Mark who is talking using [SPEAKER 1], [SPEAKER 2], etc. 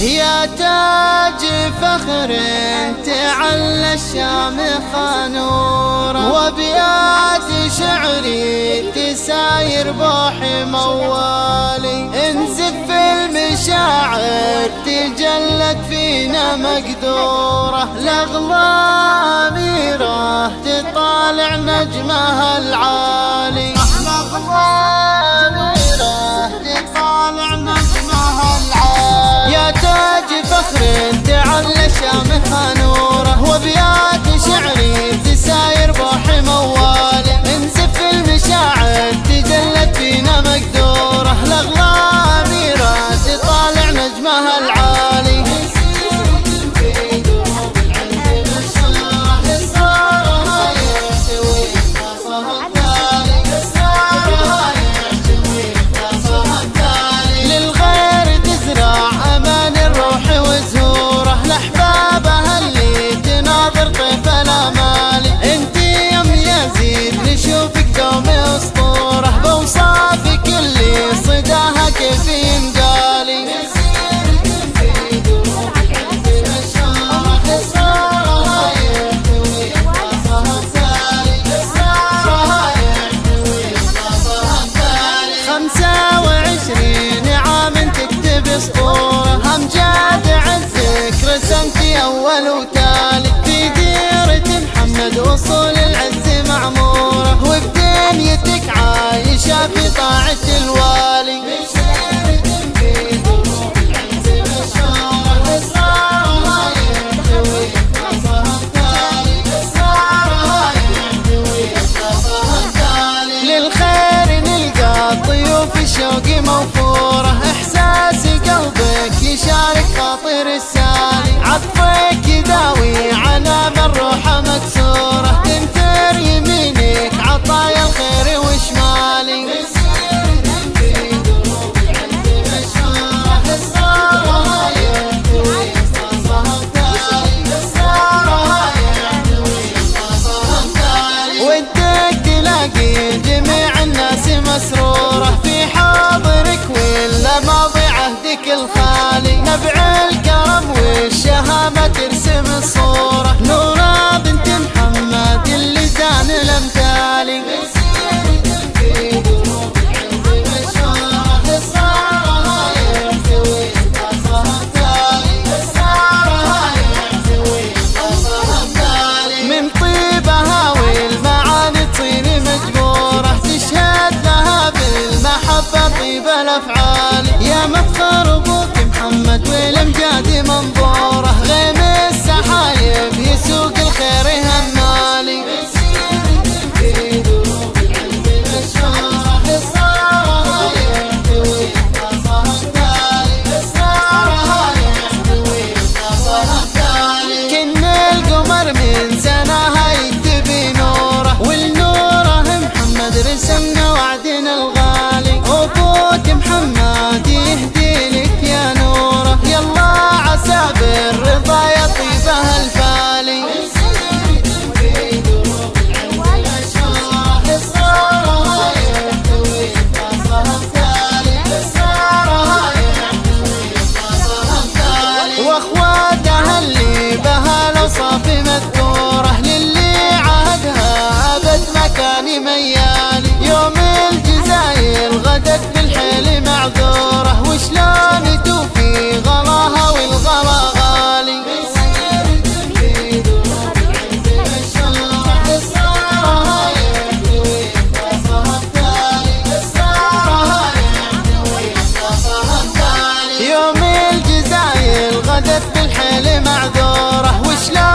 [SPEAKER 1] يا تاج فخر تعلى الشام خانورة وابيات شعري تساير بوح موالي. انزف المشاعر تجلت فينا مقدورة. لغلا أميرة تطالع نجمها العالي. في طاعة الوالي. للخير نلقى الضيوف الشوق موفورة. إحساس قلبك يشارك خاطر السالي. عطفك يداوي جميع الناس مسرورة في حاضرك معذورة. وشلون توفي غلاها والغلا غالي؟ يوم الجزايل غدت بالحيل معذورة. وشلون